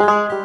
Música